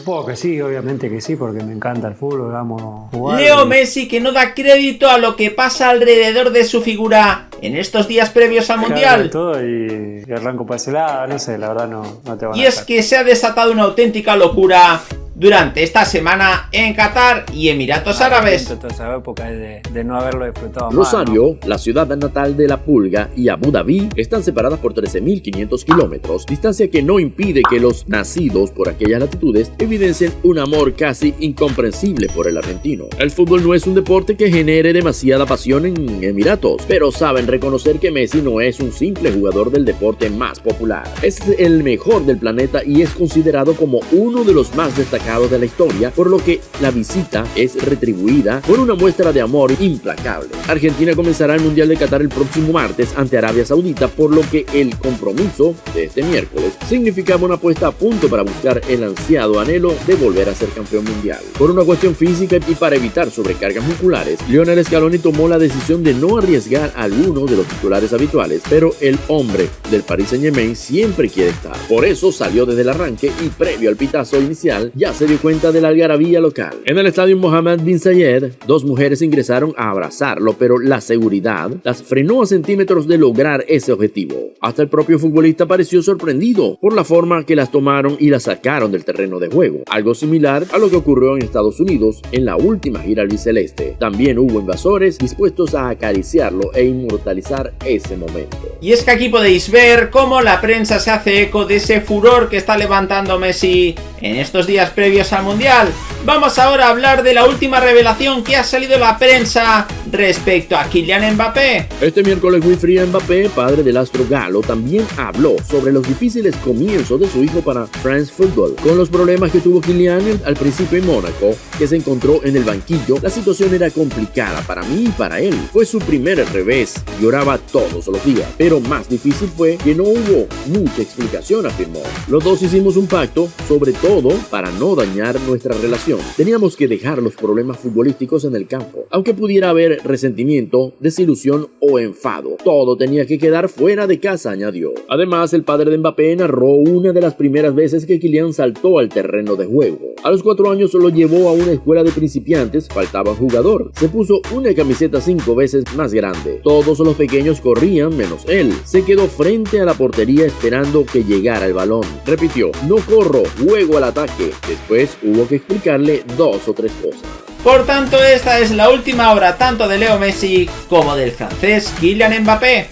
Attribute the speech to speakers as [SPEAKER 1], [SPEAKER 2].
[SPEAKER 1] Supongo que sí, obviamente que sí, porque me encanta el fútbol, amo jugar.
[SPEAKER 2] Leo Messi que no da crédito a lo que pasa alrededor de su figura en estos días previos al Mundial.
[SPEAKER 1] Todo y, arranco para ese lado, no sé, la verdad no, no te
[SPEAKER 2] Y es que se ha desatado una auténtica locura durante esta semana en Qatar y Emiratos Árabes.
[SPEAKER 1] de, no haberlo disfrutado
[SPEAKER 3] Rosario, la ciudad natal de la pulga, y Abu Dhabi están separadas por 13.500 kilómetros, distancia que no impide que los nacidos por aquellas latitudes evidencien un amor casi incomprensible por el argentino. El fútbol no es un deporte que genere demasiada pasión en Emiratos, pero saben reconocer que Messi no es un simple jugador del deporte más popular. Es el mejor del planeta y es considerado como uno de los más destacados de la historia, por lo que la visita es retribuida con una muestra de amor implacable. Argentina comenzará el Mundial de Qatar el próximo martes ante Arabia Saudita, por lo que el compromiso de este miércoles significaba una puesta a punto para buscar el ansiado anhelo de volver a ser campeón mundial. Por una cuestión física y para evitar sobrecargas musculares, Lionel Scaloni tomó la decisión de no arriesgar a alguno de los titulares habituales, pero el hombre del Paris Saint-Germain siempre quiere estar. Por eso salió desde el arranque y previo al pitazo inicial ya se dio cuenta de la algarabía local. En el estadio Mohammed bin Zayed, dos mujeres ingresaron a abrazarlo, pero la seguridad las frenó a centímetros de lograr ese objetivo. Hasta el propio futbolista pareció sorprendido por la forma que las tomaron y las sacaron del terreno de juego, algo similar a lo que ocurrió en Estados Unidos en la última gira albiceleste. También hubo invasores dispuestos a acariciarlo e inmortalizar ese momento.
[SPEAKER 2] Y es que aquí podéis ver cómo la prensa se hace eco de ese furor que está levantando Messi en estos días previos al Mundial. Vamos ahora a hablar de la última revelación que ha salido la prensa respecto a Kylian Mbappé.
[SPEAKER 3] Este miércoles Wilfried Mbappé, padre del astro galo, también habló sobre los difíciles comienzos de su hijo para France Football. Con los problemas que tuvo Kylian al principio en Mónaco, que se encontró en el banquillo, la situación era complicada para mí y para él. Fue su primer revés, lloraba todos los días, pero más difícil fue que no hubo mucha explicación, afirmó. Los dos hicimos un pacto, sobre todo para no dañar nuestra relación. Teníamos que dejar los problemas futbolísticos en el campo, aunque pudiera haber resentimiento, desilusión o enfado. Todo tenía que quedar fuera de casa, añadió. Además, el padre de Mbappé narró una de las primeras veces que Kylian saltó al terreno de juego. A los cuatro años lo llevó a una escuela de principiantes, faltaba jugador. Se puso una camiseta cinco veces más grande. Todos los pequeños corrían menos él. Se quedó frente a la portería esperando que llegara el balón. Repitió, no corro, juego al ataque. Después hubo que dos o tres cosas.
[SPEAKER 2] Por tanto, esta es la última hora tanto de Leo Messi como del francés Kylian Mbappé.